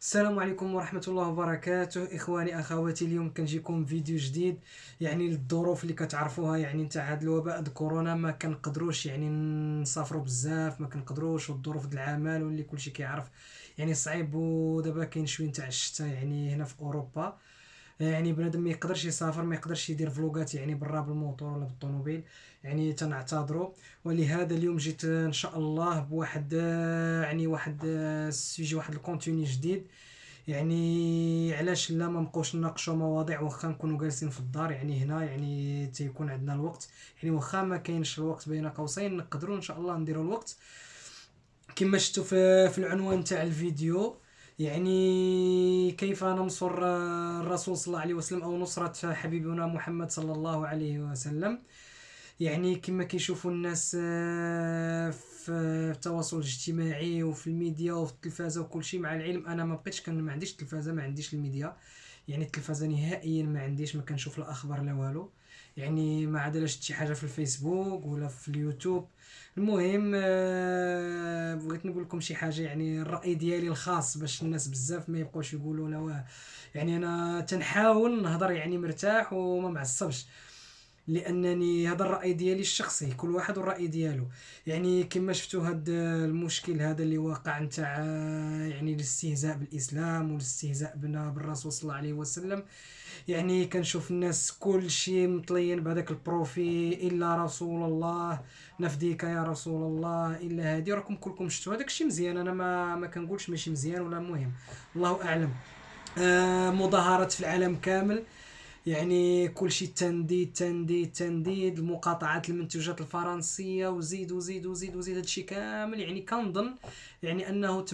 السلام عليكم ورحمة الله وبركاته. إخواني أخواتي اليوم كنجيكم فيديو جديد يعني للظروف اللي كتعرفوها. يعني نتاع هاد الوباء كورونا ما كنقدروش يعني نسافروا بزاف ما كنقدروش والظروف د العمل واللي كلشي كيعرف. يعني صعيب ودابا كاين شوية نتاع الشتاء يعني هنا في أوروبا. يعني بنادم ما يقدرش يسافر ما يقدرش يدير فلوغات يعني برا بالموتور ولا بالطوموبيل. يعني تنعتذروا. ولهذا اليوم جيت إن شاء الله بواحد يعني واحد السوجي واحد الكونتوني جديد. يعني علاش لا؟ ما نبقاوش نناقشوا مواضيع واخا نكونوا جالسين في الدار. يعني هنا يعني تيكون عندنا الوقت. يعني واخا ما كاينش الوقت بين قوسين نقدروا إن شاء الله نديروا الوقت. كما شفتوا في العنوان تاع الفيديو يعني كيف ننصر الرسول صلى الله عليه وسلم أو نصرة حبيبنا محمد صلى الله عليه وسلم؟ يعني كما كيشوفوا الناس آه، في التواصل الاجتماعي وفي الميديا وفي التلفازة وكل شيء مع العلم أنا ما بقيتش كان ما عنديش التلفازه ما عنديش الميديا. يعني التلفازة نهائيا ما عنديش ما كنشوف لا أخبار لا والو. يعني ما عاد شفت شي حاجة في الفيسبوك ولا في اليوتيوب. المهم آه، بغيت نقول لكم شي حاجة يعني الرأي ديالي الخاص باش الناس بزاف ما يبقاوش يقولوا لا يعني أنا تنحاول نهضر يعني مرتاح وما معصبش. لأنني هذا الرأي ديالي الشخصي كل واحد والراي ديالو. يعني كما شفتوا هذا المشكل هذا اللي واقع نتاع يعني الاستهزاء بالإسلام والاستهزاء بنا بالرسول صلى الله عليه وسلم. يعني كنشوف الناس كل شيء مطلين بهذاك البروفي إلا رسول الله. نفديك يا رسول الله إلا هذه راكم كلكم شفتوا هذاك الشيء مزيان. أنا ما ما كنقولش ماشي مزيان ولا مهم. الله أعلم. آه مظاهرات في العالم كامل. يعني كل شيء تنديد تنديد تنديد. المقاطعات المنتوجات الفرنسية وزيد وزيد وزيد وزيد. هادشي كامل يعني كنظن يعني أنه 98%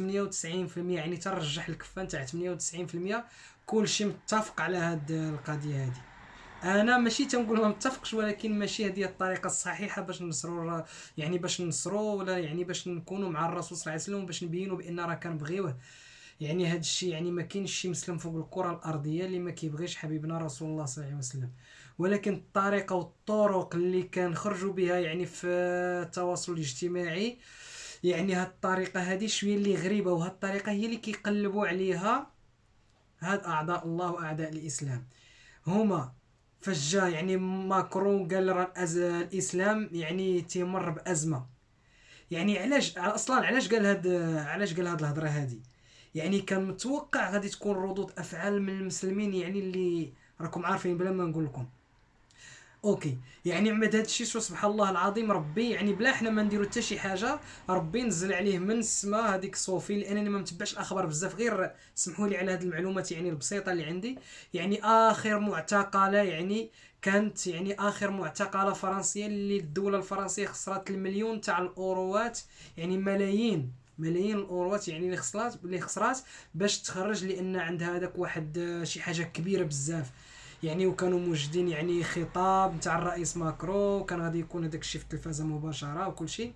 يعني ترجح الكفة نتاع 98% كل شيء متفق على هاد القضية هذه أنا ماشي تنقول ما متفقش ولكن ماشي هذه الطريقة الصحيحة باش نصروا يعني باش نصروا ولا يعني باش نكونوا مع الرسول صلى الله عليه وسلم باش نبينوا بأن راه كنبغيوه. يعني هذا الشيء يعني ما كاينش شي مسلم فوق الكرة الأرضية اللي ما كيبغيش حبيبنا رسول الله صلى الله عليه وسلم. ولكن الطريقة والطرق اللي كنخرجوا بها يعني في التواصل الاجتماعي يعني هاد الطريقة هذه شوية اللي غريبة وهاد الطريقة هي اللي كيقلبوا عليها هاد اعداء الله واعداء الإسلام. هما فجا يعني ماكرون قال راه الإسلام يعني تيمر بأزمة. يعني علاش أصلا علاش قال هاد علاش قال هاد الهضرة هذه يعني كان متوقع غادي تكون ردود أفعال من المسلمين يعني اللي راكم عارفين بلا ما نقول لكم. أوكي. يعني عمد هذا الشيء سبحان الله العظيم ربي يعني بلا حنا ما نديرو حتى شي حاجة ربي نزل عليه من السماء هذيك صوفي لأنني ما متبعش الأخبار بزاف غير سمحوا لي على هذه المعلومات يعني البسيطة اللي عندي. يعني آخر معتقلة يعني كانت يعني آخر معتقلة فرنسية اللي الدولة الفرنسية خسرت المليون تاع الأوروات يعني ملايين. ملايين الأوروات يعني اللي خسرات اللي خسرات باش تخرج لأن عندها هذاك واحد شي حاجة كبيرة بزاف. يعني وكانوا موجدين يعني خطاب نتاع الرئيس ماكرو كان غادي يكون هذاك الشيء في التلفازة مباشرة وكل شيء.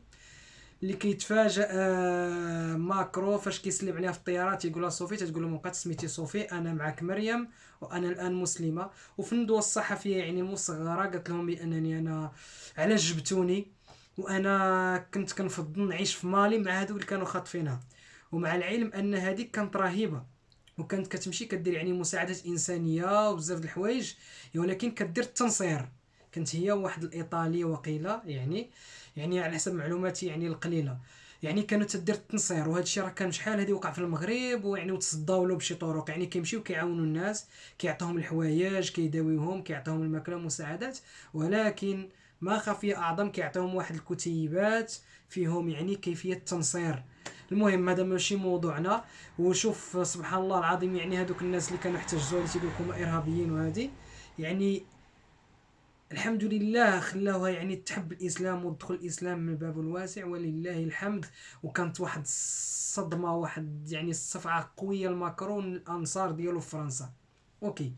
اللي كيتفاجئ آه، ماكرو فاش كيسلم عليها في الطياره تيقول لها صوفي تتقول له ما بقات سميتي صوفي أنا معك مريم وأنا الآن مسلمة. وفي الندوة الصحفية يعني المصغرة قالت لهم بأنني أنا علاش جبتوني؟ وأنا كنت كنفضل نعيش في مالي مع هادو اللي كانوا خاطفينها. ومع العلم أن هذيك كانت رهيبة وكانت كتمشي كدير يعني مساعدات إنسانية وبزاف د الحوايج ولكن كدير التنصير. كانت هي واحد الايطالي وقيلة يعني يعني على حسب معلوماتي يعني القليلة. يعني كانوا تدير التنصير وهذا الشيء راه كان شحال هذه وقع في المغرب ويعني وتصداو له بشي طرق. يعني كيمشيو كيعاونوا الناس كيعطيهم الحوايج كيداويوهم كيعطيهم الماكلة مساعدات. ولكن ما خفي أعظم كيعطيهم واحد الكتيبات فيهم يعني كيفية التنصير. المهم هذا ماشي موضوعنا. وشوف سبحان الله العظيم يعني هذوك الناس اللي كانوا احتجوا اللي تيقول لكم إرهابيين وهذه يعني الحمد لله خلاوها يعني تحب الإسلام وتدخل الإسلام من الباب الواسع ولله الحمد. وكانت واحد الصدمة واحد يعني الصفعة قوية لماكرون الأنصار ديالو في فرنسا. OK.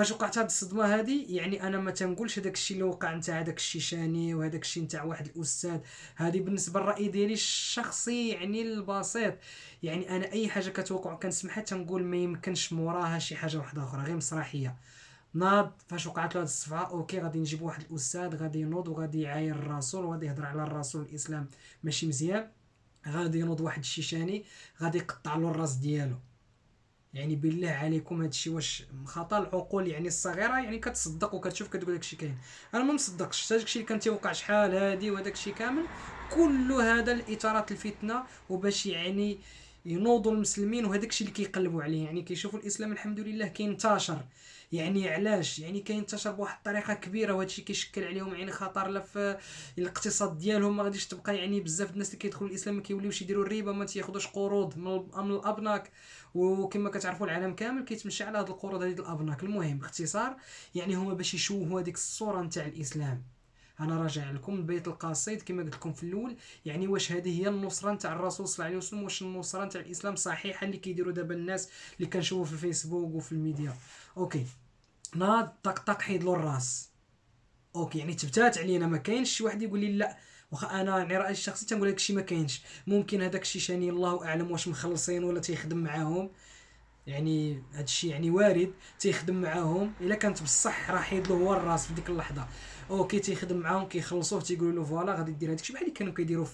فاش وقعت هاد الصدمة هادي يعني أنا ما تنقولش هذاك الشيء اللي وقع نتاع هذاك الشيشاني وهذاك الشيء نتاع واحد الأستاذ. هذه بالنسبة للرأي ديالي الشخصي يعني البسيط. يعني أنا أي حاجة كتوقع كنسمعها تنقول ما يمكنش موراها شي حاجة واحدة أخرى غير مسرحية. ناض فاش وقعت له الصفعه OK غادي نجيب واحد الأستاذ غادي ينوض وغادي يعاير الرسول وغادي يهضر على الرسول الإسلام. ماشي مزيان. غادي ينوض واحد الشيشاني غادي يقطع له الرأس ديالو. يعني بالله عليكم هادشي واش خطا العقول يعني الصغيرة يعني كتصدق وكتشوف كتقول داكشي كاين. أنا ما مصدقش. داكشي اللي كان تيوقع شحال هادي وهداك الشيء كامل كل هذا الإطارات الفتنة وباش يعني ينوضوا المسلمين وهذاك الشيء اللي كيقلبوا عليه. يعني كيشوفوا الإسلام الحمد لله كينتشر يعني علاش؟ يعني كينتشر بواحد الطريقة كبيرة وهذا الشيء كيشكل عليهم يعني خطر لا في الاقتصاد ديالهم. ما غاديش تبقى يعني بزاف الناس اللي كيدخلوا الإسلام ما كيوليوش يديروا الربا ما تياخذوش قروض من الأبناك. وكما كتعرفوا العالم كامل كيتمشى على هاد القروض هذه الأبناك. المهم باختصار يعني هما باش يشوهوا هذيك الصورة نتاع الإسلام. أنا راجع لكم البيت القصيد كما قلت لكم في الأول. يعني واش هذه هي النصرة نتاع الرسول صلى الله عليه وسلم؟ واش النصرة نتاع الإسلام صحيحة اللي كيديروا دابا الناس اللي كنشوفوا في الفيسبوك وفي الميديا؟ OK. ناض طق طق حيد له الراس. OK يعني تبتات علينا ما كاينش شي واحد يقول لي لا. واخا أنا يعني رأيي الشخصي تنقول لك الشيء ما كاينش. ممكن هذاك الشيشاني الله أعلم واش مخلصين ولا تيخدم معاهم. يعني هذا الشيء يعني وارد تيخدم معاهم. إلا كانت بصح راه حيد له هو الراس في ديك اللحظة. OK تيخدم معاهم كيخلصوه تيقولوا له voilà غادي دير هذاك الشيء بحال اللي كانوا كيديروا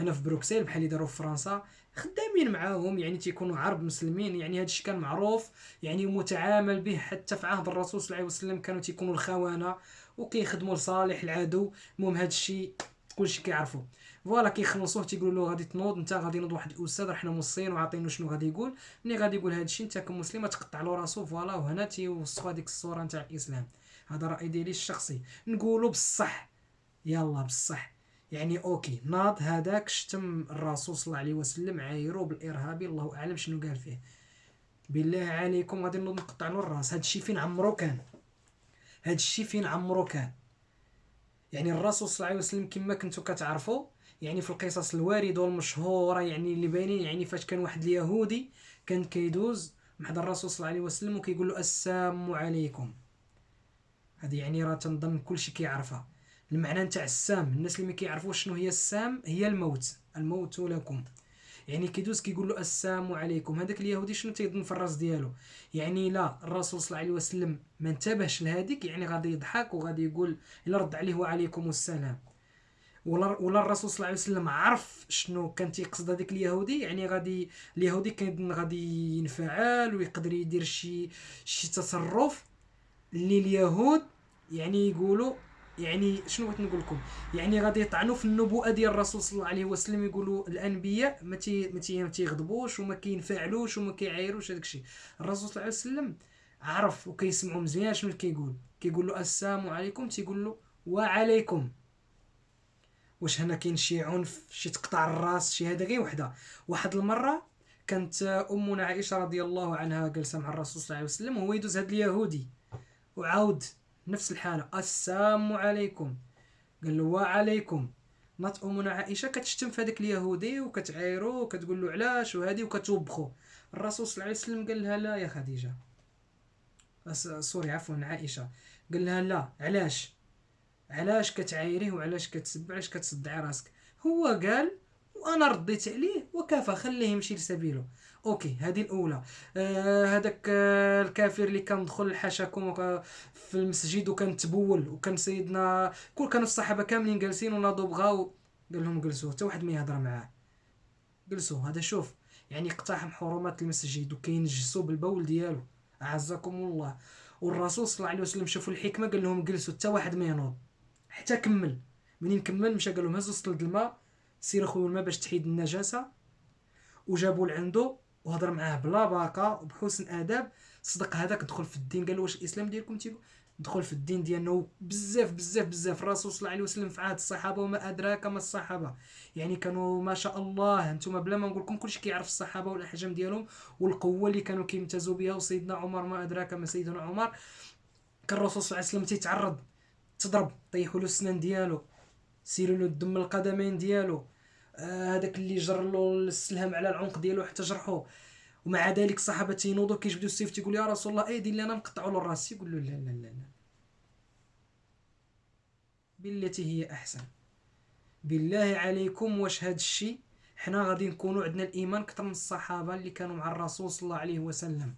هنا في بروكسل بحال اللي داروا في فرنسا خدامين معاهم يعني تيكونوا عرب مسلمين. يعني هذا الشيء كان معروف يعني متعامل به حتى في عهد الرسول صلى الله عليه وسلم كانوا تيكونوا الخونه وكيخدموا لصالح العدو. المهم هذا الشيء كلشي كيعرفوا. voilà كيخلصوه تيقولوا له غادي تنوض انت غادي نوض واحد الأستاذ حنا موصيين وعاطينو شنو غادي يقول. ملي غادي يقول هذا الشيء انت كمسلم تقطع له راسو voilà وهنا تيوصفوا هذيك الصورة نتاع الإسلام. هذا رأي ديالي الشخصي. نقولوا بصح. يلا بصح. يعني OK ناض هذاك شتم الرسول صلى الله عليه وسلم عايرو بالإرهابي الله أعلم شنو قال فيه. بالله عليكم غادي نوض نقطع له الراس. هذا الشيء فين عمرو كان؟ هذا الشيء فين عمرو كان؟ يعني الرسول صلى الله عليه وسلم كما كنتو كتعرفوا يعني في القصص الواردة والمشهورة يعني اللي باينين يعني فاش كان واحد اليهودي كان كيدوز مع الرسول صلى الله عليه وسلم وكيقول له السلام عليكم. هذه يعني راه تنظن كلشي كيعرفها. المعنى نتاع السام الناس اللي ما كيعرفوش شنو هي السام هي الموت الموت لكم. يعني كيدوز كيقول له السلام عليكم. هذاك اليهودي شنو تيظن في الراس ديالو؟ يعني لا الرسول صلى الله عليه وسلم ما انتبهش لهذيك يعني غادي يضحك وغادي يقول الا رد عليه وعليكم السلام. ولا ولا الرسول صلى الله عليه وسلم عرف شنو كان تيقصد هذاك اليهودي؟ يعني غادي اليهودي كان غادي ينفعل ويقدر يدير شي شي تصرف اللي اليهود يعني يقولوا يعني شنو بغيت نقول لكم؟ يعني غادي يطعنوا في النبوءة ديال الرسول صلى الله عليه وسلم يقولوا الأنبياء ما تي ما تيغضبوش وما كينفعلوش وما كيعايروش هذاك الشيء. الرسول صلى الله عليه وسلم عرف وكيسمعوا مزيان شنو كيقول؟ كيقول له السلام عليكم تيقول له وعليكم. واش هنا كاين شي عنف شي تقطع الراس شي هذا غير وحده. واحد المرة كانت أمنا عائشة رضي الله عنها جالسه مع الرسول صلى الله عليه وسلم وهو يدوز هذا اليهودي. وعاود نفس الحالة السلام عليكم. قال له وعليكم. نات أمنا عائشة كتشتم في هذاك اليهودي وكتعايرو وكتقول له علاش؟ وهذه وكتوبخو. الرسول صلى الله عليه وسلم قال لها لا يا خديجة. sorry عفوا عائشة. قال لها لا. علاش؟ علاش كتعايريه وعلاش كتسب علاش كتصدعي راسك؟ هو قال وأنا رديت عليه وكفى خليه يمشي لسبيله. OK هذه الأولى. آه هذاك آه الكافر اللي كان دخل حاشاكم في المسجد وكان تبول وكان سيدنا كل كانوا الصحابة كاملين جالسين وناضوا بغاو قال لهم جلسوا حتى واحد ما يهضر معاه. جلسوا هذا شوف يعني اقتحم حرمات المسجد وكينجسوا بالبول ديالو. أعزكم الله. والرسول صلى الله عليه وسلم شافوا الحكمة قال لهم جلسوا حتى واحد ما ينوض. حتى كمل. منين كمل؟ مشى قال لهم هزوا سطل الماء سير خويا الماء باش تحيد النجاسة. وجابوا لعندو وهضر معاه بلا باقه وبحسن آداب. صدق هذاك دخل في الدين قال واش الإسلام ديالكم تيقول؟ دخل في الدين ديالنا بزاف بزاف بزاف. الرسول صلى الله عليه وسلم في عهد الصحابة وما أدراك ما الصحابة. يعني كانوا ما شاء الله أنتم بلا ما نقول لكم كلشي كيعرف الصحابة والأحجام ديالهم والقوة اللي كانوا كيمتازوا بها. وسيدنا عمر ما أدراك ما سيدنا عمر. كان الرسول صلى الله عليه وسلم تيتعرض تضرب طيحوا له السنان ديالو سيروا له الدم القدمين ديالو. آه، هذاك اللي جر له السلهم على العنق ديالو حتى جرحوه ومع ذلك الصحابه تينوضوا كيجبدوا السيف تيقول يا رسول الله ايدي لي أنا نقطعوا له الراس؟ يقول له لا لا لا لا. بالتي هي أحسن. بالله عليكم واش هذا الشيء حنا غادي نكونوا عندنا الإيمان أكثر من الصحابة اللي كانوا مع الرسول صلى الله عليه وسلم.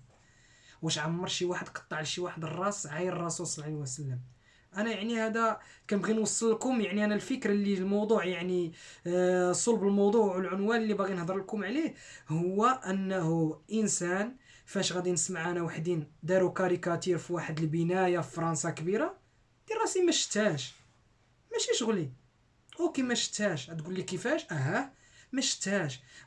واش عمر شي واحد قطع لشي واحد الراس عاير الرسول صلى الله عليه وسلم. أنا يعني هذا كنبغي نوصل لكم يعني أنا الفكرة اللي الموضوع يعني آه صلب الموضوع والعنوان اللي باغي نهضر لكم عليه هو أنه إنسان فاش غادي نسمع أنا وحدين داروا كاريكاتير في واحد البناية في فرنسا كبيرة دير راسي ما شفتهاش. ماشي شغلي. OK ما شفتهاش. تقول لي كيفاش؟ أها. ما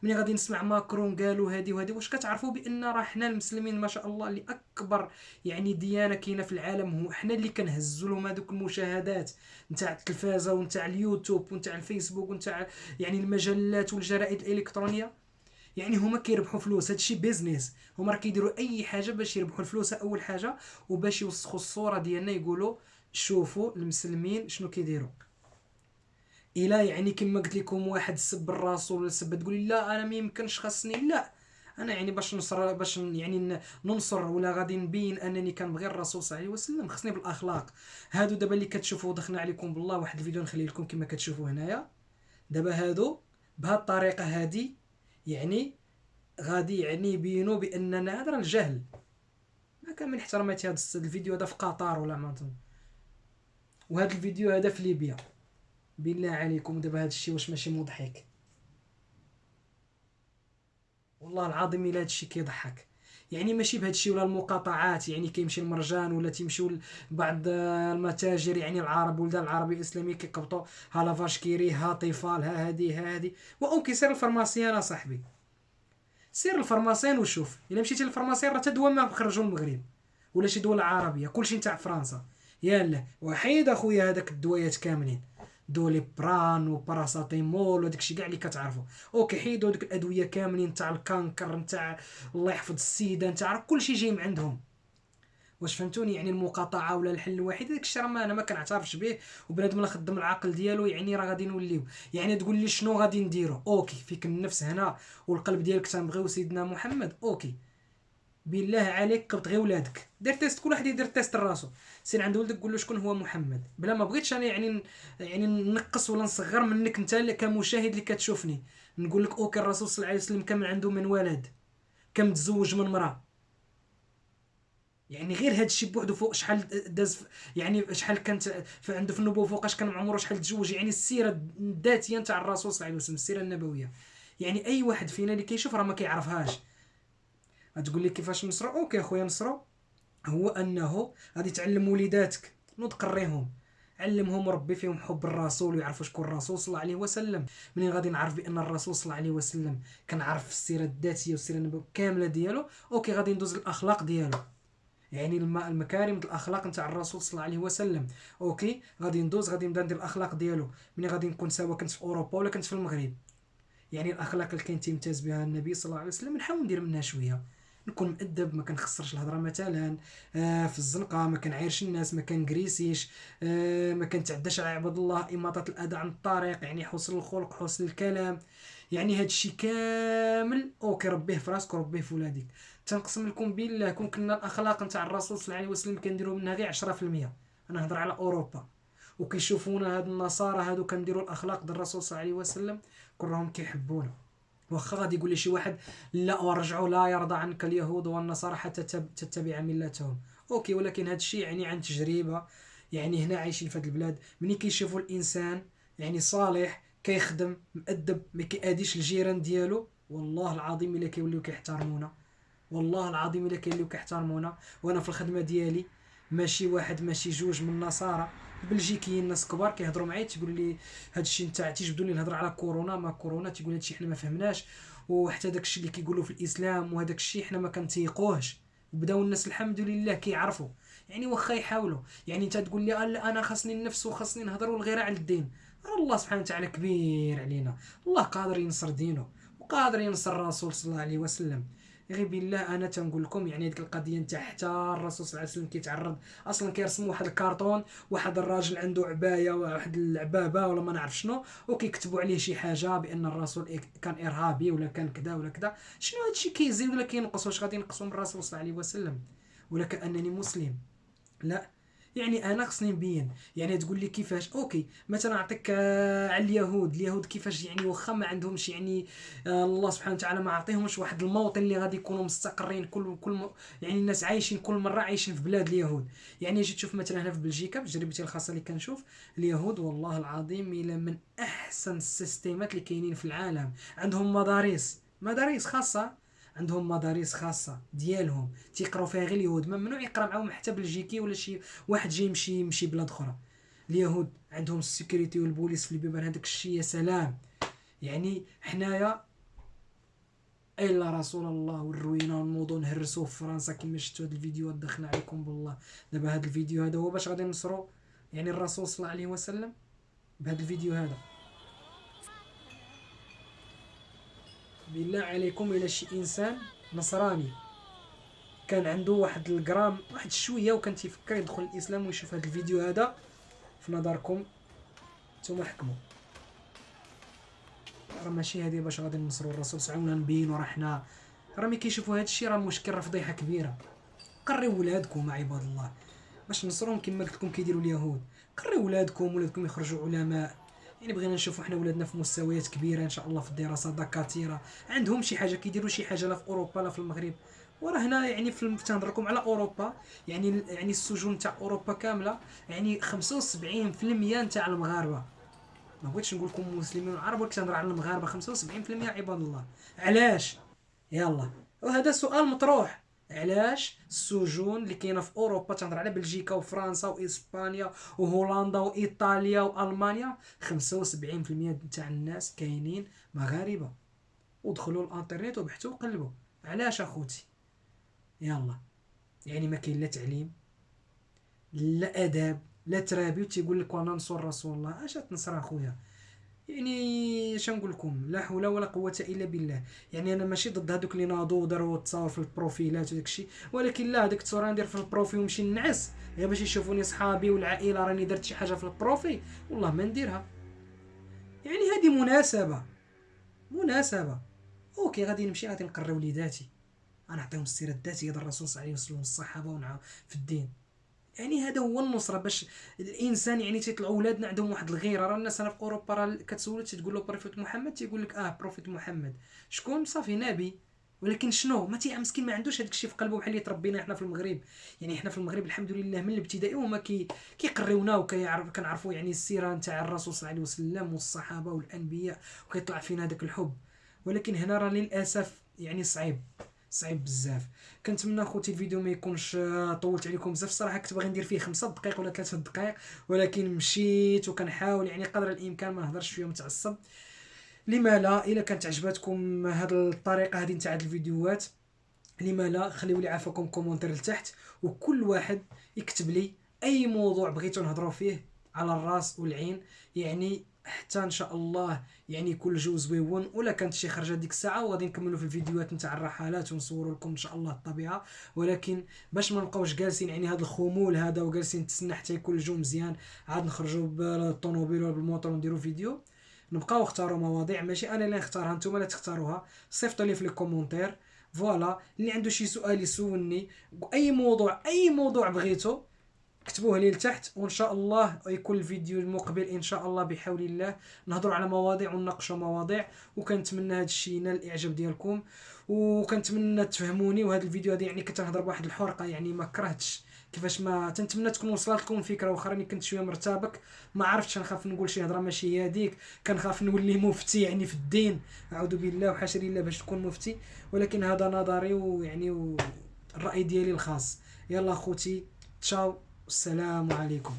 ملي غادي نسمع ماكرون قالوا هادي وهادي واش كتعرفوا بأن راه حنا المسلمين ما شاء الله اللي أكبر يعني ديانة كاينة في العالم هو حنا اللي كنهزوا لهم هذوك المشاهدات نتاع التلفازة ونتاع اليوتيوب ونتاع الفيسبوك ونتاع يعني المجلات والجرائد الإلكترونية. يعني هما كيربحوا فلوس هادشي business هما راه كيديروا أي حاجة باش يربحوا الفلوس أول حاجة. وباش يوسخوا الصورة ديالنا يقولوا شوفوا المسلمين شنو كيديروا. إلا يعني كما قلت لكم واحد سب الرسول ولا سب تقولي لا أنا ما يمكنش خاصني لا. أنا يعني باش نصر باش يعني ننصر ولا غادي نبين أنني كنبغي الرسول صلى الله عليه وسلم. خصني بالأخلاق. هادو دابا اللي كتشوفوا دخلنا عليكم بالله واحد الفيديو نخلي لكم كما كتشوفوا هنايا. دابا هادو بهاد الطريقة هادي يعني غادي يعني يبينوا بأننا هذا الجهل. ما كان من احتراماتي هذا الفيديو هذا في قطر ولا ما وهذا الفيديو هذا في ليبيا. بالله عليكم دابا هذا الشيء واش ماشي مضحك. والله العظيم إلا هذا الشيء كيضحك. يعني ماشي بهذا الشيء ولا المقاطعات يعني كيمشي المرجان ولا تيمشيو بعض المتاجر يعني العرب ولدان العربي الاسلامي كيقبطوا ها لافاش كيري ها طفال ها هادي ها هادي. و OK سير ال pharmacien أصاحبي. سير ال pharmacien وشوف إلا مشيتي لل pharmacien راه الدوا ما خرجوا المغرب ولا شي دوله عربية كلشي نتاع فرنسا. يلا وحيد أخويا هذاك الدويات كاملين. Doliprane و paracétamol وداك الشيء كاع اللي كتعرفوا OK حيدوا دوك الأدوية كاملين تاع ال cancer نتاع الله يحفظ السيدة نتاع كلشي جاي من عندهم. واش فهمتوني؟ يعني المقاطعة ولا الحل الوحيد داك الشيء راه أنا ما كنعترفش به وبنادم اللي خدم العقل ديالو يعني راه غادي نوليو. يعني تقول لي شنو غادي نديرو؟ OK فيك النفس هنا والقلب ديالك تنبغيو سيدنا محمد. OK. بالله عليك قبط غير ولادك. دير test كل واحد يدير تيست راسو سير عند ولدك قول له شكون هو محمد. بلا ما بغيتش أنا يعني يعني نقص ولا نصغر منك أنت كمشاهد اللي كتشوفني. نقول لك OK الرسول صلى الله عليه وسلم كم عنده من ولد. كم تزوج من مراه يعني غير هذا الشيء بوحدو فوق شحال داز يعني شحال كانت عنده في النبوة فوقاش كان عمره شحال تزوج. يعني السيرة الذاتية نتاع الرسول صلى الله عليه وسلم السيرة النبوية. يعني أي واحد فينا اللي كيشوف راه ما كيعرفهاش. غتقول لي كيفاش نصرو OK اخويا نصرو هو انه غادي تعلم وليداتك. نوض قريهم. علمهم ربي فيهم حب الرسول ويعرفوا شكون الرسول صلى الله عليه وسلم. منين غادي نعرف بأن الرسول صلى الله عليه وسلم كنعرف السيرة الذاتية والسيرة النبوية كاملة ديالو؟ OK غادي ندوز الاخلاق ديالو. يعني المكارم الأخلاق نتاع الرسول صلى الله عليه وسلم. OK غادي ندوز غادي نبدا ندير الأخلاق ديالو. ملي غادي نكون سوا؟ كنت في أوروبا ولا كنت في المغرب؟ يعني الأخلاق اللي كان تيمتاز بها النبي صلى الله عليه وسلم نحاول ندير منها شوية. نكون مؤدب ما كنخسرش الهضرة مثلا. آه في الزنقة ما كنعايرش الناس ما كنكريسيش آه ما كنتعداش على عباد الله اماطه الأذى عن الطريق يعني حسن الخلق حسن الكلام. يعني هذا الشيء كامل OK ربيه في راسك وربيه في ولادك. تنقسم لكم بالله كون كنا الأخلاق نتاع الرسول صلى الله عليه وسلم كنديروا منها غير 10% أنا نهضر على أوروبا. وكيشوفونا هاد النصارى هادو كنديروا الأخلاق ديال الرسول صلى الله عليه وسلم كلهم كيحبونا. واخا غادي يقول لي شي واحد لا ورجعوا لا يرضى عنك اليهود والنصارى حتى تتبع ملتهم. OK ولكن هذا الشيء يعني عن تجربة. يعني هنا عايشين في هذه البلاد. ملي كيشوفوا الإنسان يعني صالح كيخدم مؤدب ما كيأديش الجيران ديالو والله العظيم إلا كيوليو كيحترمونا. والله العظيم إلا كيوليو كيحترمونا. وأنا في الخدمة ديالي ماشي واحد ماشي جوج من النصارى. بلجيكيين ناس كبار كيهضروا معايا تيقولوا لي هذا الشيء نتاع تيجبدوني الهضره على كورونا ما كورونا تيقول هذا الشيء حنا ما فهمناش وحتى داك الشيء اللي كيقولوا في الإسلام وهذاك الشيء حنا ما كنتيقوهش. بداو الناس الحمد لله كيعرفوا. يعني واخا يحاولوا. يعني انت تقول لي أنا خاصني النفس وخاصني نهضر والغيره على الدين. الله سبحانه وتعالى كبير علينا. الله قادر ينصر دينه وقادر ينصر الرسول صلى الله عليه وسلم. غير بالله أنا تنقول لكم يعني هذيك القضية نتاع حتى الرسول صلى الله عليه وسلم كيتعرض أصلا كيرسموا واحد الكارطون واحد الراجل عنده عباية واحد العبابة ولا ما نعرف شنو وكيكتبوا عليه شي حاجة بأن الرسول كان إرهابي ولا كان كذا ولا كذا. شنو هادشي كيزيد ولا كينقص؟ واش غادي ينقصوا من الرسول صلى الله عليه وسلم؟ ولا كأنني مسلم. لا. يعني أنا خصني نبين. يعني تقول لي كيفاش OK مثلا نعطيك آه على اليهود. اليهود كيفاش يعني واخا ما عندهمش يعني آه الله سبحانه وتعالى ما عطيهمش واحد الموطن اللي غادي يكونوا مستقرين كل كل. يعني الناس عايشين كل مرة عايشين في بلاد اليهود. يعني جيت تشوف مثلا هنا في بلجيكا بتجربتي الخاصة اللي كنشوف اليهود والله العظيم إلى من أحسن السيستيمات اللي كاينين في العالم. عندهم مدارس. مدارس خاصة. عندهم مدارس خاصة ديالهم تيقراو فيها غير اليهود ممنوع يقرا معاهم حتى بلجيكي ولا شي واحد جاي يمشي يمشي بلاد أخرى. اليهود عندهم ال sécurité والبوليس في البيبان هذاك الشيء يا سلام. يعني حنايا إلا رسول الله والروينة ونوضو نهرسوه في فرنسا كما شفتوا هاد الفيديوهات دخلنا عليكم بالله. دابا هاد الفيديو هذا هو باش غادي نصرو يعني الرسول صلى الله عليه وسلم بهذا الفيديو هذا. بالله عليكم إلى شي إنسان نصراني. كان عنده واحد الجرام واحد شوية وكان تيفكر يدخل الإسلام ويشوف هذا الفيديو هذا. في نظركم نتوما حكموا. راه ماشي هذه باش غادي ننصروا الرسول سعونا نبينوا راه حنا. راه ملي كيشوفوا هذا الشيء راه مشكل راه فضيحه كبيرة. قريو ولادكم عباد الله. باش نصروهم كما قلت لكم كيديروا اليهود. قريو ولادكم ولادكم يخرجوا علماء. يعني بغينا نشوفوا حنا ولادنا في مستويات كبيرة إن شاء الله في الدراسة دكاتره عندهم شي حاجة كيديروا شي حاجة لا في أوروبا لا في المغرب. وراه هنا يعني في تنهضركم على أوروبا يعني يعني السجون تاع أوروبا كاملة يعني 75% تاع المغاربة. ما بغيتش نقول لكم مسلمين وعرب ولكن تنهضر على المغاربة 75% عباد الله. علاش؟ يلا. وهذا سؤال مطروح. علاش السجون اللي كاينة في أوروبا تنهضر على بلجيكا وفرنسا وإسبانيا وهولندا وإيطاليا وألمانيا؟ 75% تاع الناس كاينين مغاربة. ودخلوا الإنترنت وبحثوا وقلبوا. علاش أخوتي؟ يلا. يعني ما كاين لا تعليم لا آداب لا ترابي وتيقول لك وأنا نصر رسول الله. أش تنصر أخويا؟ يعني اش نقول لكم لا حول ولا قوة إلا بالله. يعني أنا ماشي ضد هذوك اللي ناضوا وداروا تصاور في البروفيلات وداك الشيء ولكن لا هذيك التصويره ندير في ال profil ونمشي ننعس. غير باش يشوفوني صحابي والعائلة راني درت شي حاجة في ال profil والله ما نديرها. يعني هذه مناسبة. مناسبة. OK غادي نمشي غادي نقري وليداتي غنعطيهم السيرة الذاتية ديال الرسول صلى الله عليه وسلم والصحابة في الدين. يعني هذا هو النصره باش الإنسان يعني تيطلعوا ولادنا عندهم واحد الغيرة. راه الناس أنا في أوروبا راه كتسول تقول له prophète محمد تيقول لك آه prophète محمد شكون؟ صافي نبي. ولكن شنو؟ ما تي مسكين ما عندوش هذاك الشيء في قلبه بحال اللي تربينا حنا في المغرب. يعني حنا في المغرب الحمد لله من الابتدائي وما كي كيقريونا وكيعرف كنعرفوا يعني السيرة نتاع الرسول صلى الله عليه وسلم والصحابة والأنبياء وكيطلع فينا هذاك الحب. ولكن هنا راه للأسف يعني صعيب. صعيب بزاف. كنتمنى خوتي الفيديو ما يكونش آه، طولت عليكم بزاف. الصراحة كنت باغي ندير فيه خمسة دقائق ولا ثلاثة دقائق ولكن مشيت وكنحاول يعني قدر الإمكان ما نهضرش فيهم متعصب. لما لا إلا كانت عجبتكم هذه الطريقة هذه نتاع الفيديوهات لما لا خليو لي عافاكم commentaire لتحت وكل واحد يكتب لي أي موضوع بغيتو نهضروا فيه على الراس والعين يعني حتى إن شاء الله يعني كل جو زويون. ولا كانت شي خرجة ديك الساعة وغادي نكملوا في الفيديوهات نتاع الرحلات ونصوروا لكم إن شاء الله الطبيعة. ولكن باش ما نبقاوش جالسين يعني هذا الخمول هذا وجالسين نتسنى حتى يكون الجو مزيان عاد نخرجوا بالطوموبيل ولا بالموطور ونديروا فيديو. نبقاو اختاروا مواضيع ماشي أنا اللي نختارها نتوما لا تختاروها. صيفطوا لي في les commentaires. فوالا اللي عنده شي سؤال يسولني أي موضوع أي موضوع بغيتو كتبوه لي لتحت وإن شاء الله يكون الفيديو المقبل إن شاء الله بحول الله. نهضروا على مواضيع ونناقشوا مواضيع وكنتمنى هذا الشيء ينال الإعجاب ديالكم. وكنتمنى تفهموني وهذا الفيديو هذا يعني كتنهضر بواحد الحرقة يعني ما كرهتش. كيفاش ما تنتمنى تكون وصلت لكم فكرة واخا راني كنت شوية مرتبك. ما عرفتش نخاف نقول شي هضرة ماشي هي هذيك. كنخاف نولي مفتي يعني في الدين. أعوذ بالله وحاشا لله باش تكون مفتي. ولكن هذا نظري ويعني الراي ديالي الخاص. يلا أخوتي تشاو. السلام عليكم.